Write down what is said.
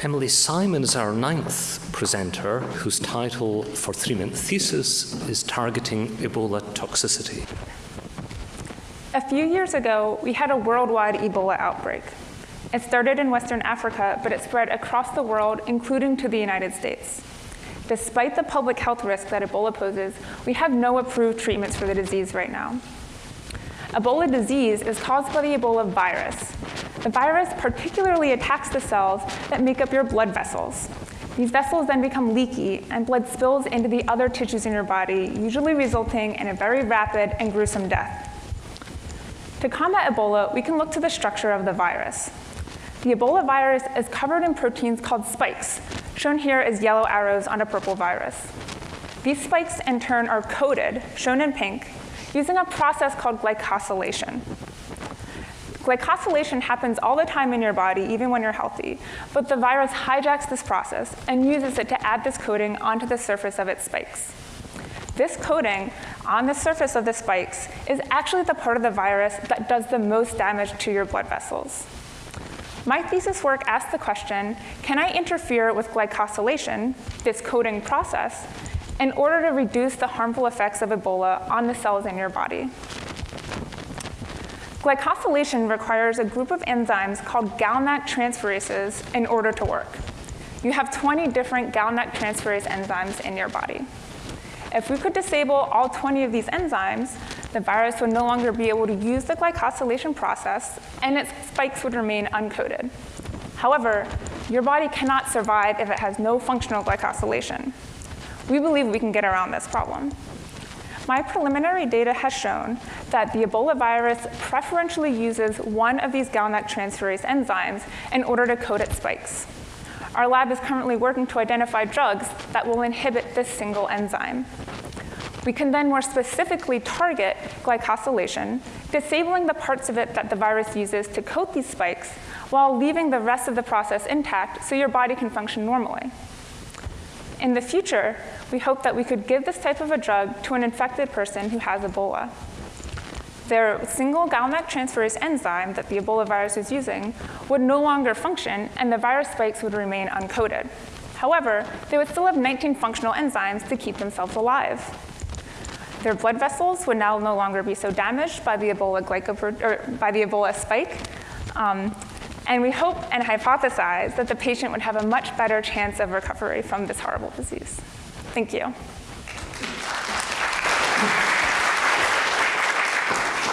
Emily Simon is our ninth presenter, whose title for three-minute thesis is Targeting Ebola Toxicity. A few years ago, we had a worldwide Ebola outbreak. It started in Western Africa, but it spread across the world, including to the United States. Despite the public health risk that Ebola poses, we have no approved treatments for the disease right now. Ebola disease is caused by the Ebola virus. The virus particularly attacks the cells that make up your blood vessels. These vessels then become leaky, and blood spills into the other tissues in your body, usually resulting in a very rapid and gruesome death. To combat Ebola, we can look to the structure of the virus. The Ebola virus is covered in proteins called spikes, shown here as yellow arrows on a purple virus. These spikes, in turn, are coded, shown in pink, using a process called glycosylation. Glycosylation happens all the time in your body, even when you're healthy, but the virus hijacks this process and uses it to add this coating onto the surface of its spikes. This coating on the surface of the spikes is actually the part of the virus that does the most damage to your blood vessels. My thesis work asked the question, can I interfere with glycosylation, this coating process, in order to reduce the harmful effects of Ebola on the cells in your body. Glycosylation requires a group of enzymes called GalNAc transferases in order to work. You have 20 different GalNAc transferase enzymes in your body. If we could disable all 20 of these enzymes, the virus would no longer be able to use the glycosylation process, and its spikes would remain uncoated. However, your body cannot survive if it has no functional glycosylation. We believe we can get around this problem. My preliminary data has shown that the Ebola virus preferentially uses one of these GalNAc transferase enzymes in order to coat its spikes. Our lab is currently working to identify drugs that will inhibit this single enzyme. We can then more specifically target glycosylation, disabling the parts of it that the virus uses to coat these spikes, while leaving the rest of the process intact so your body can function normally. In the future, we hope that we could give this type of a drug to an infected person who has Ebola. Their single GalNAc transferase enzyme that the Ebola virus is using would no longer function, and the virus spikes would remain uncoated. However, they would still have 19 functional enzymes to keep themselves alive. Their blood vessels would now no longer be so damaged by the Ebola, by the Ebola spike, um, and we hope and hypothesize that the patient would have a much better chance of recovery from this horrible disease. Thank you.